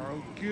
Good.